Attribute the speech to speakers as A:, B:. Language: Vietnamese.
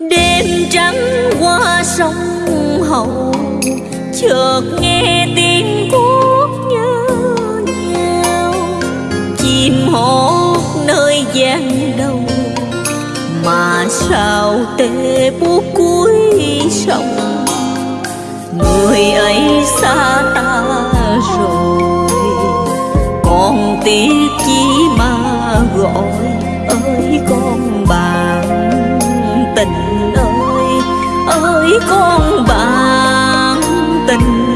A: đêm trắng qua sông hậu, chợt nghe tiếng cuốc nhớ nhau. Chim hót nơi gian đầu, mà sao tê buốt cuối sông? Người ấy xa ta rồi, còn tiếc chi mà gọi. Tình ơi ơi con bạn tình.